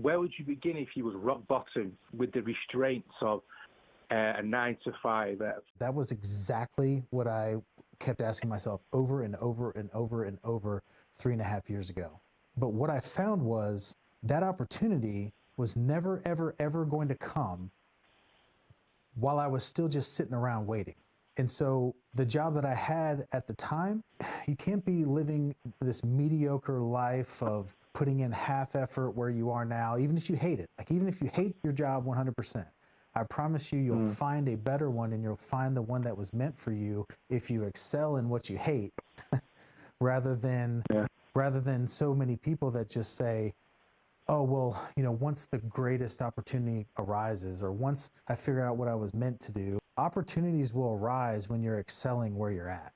where would you begin if you was rock bottom with the restraints of uh, a nine to five? Uh, That was exactly what I kept asking myself over and over and over and over three and a half years ago. But what I found was that opportunity was never, ever, ever going to come while I was still just sitting around waiting. And so the job that I had at the time, you can't be living this mediocre life of putting in half effort where you are now, even if you hate it. Like, even if you hate your job 100%, I promise you, you'll mm. find a better one and you'll find the one that was meant for you if you excel in what you hate rather than Yeah. rather than so many people that just say, oh, well, you know, once the greatest opportunity arises or once I figure out what I was meant to do, opportunities will arise when you're excelling where you're at.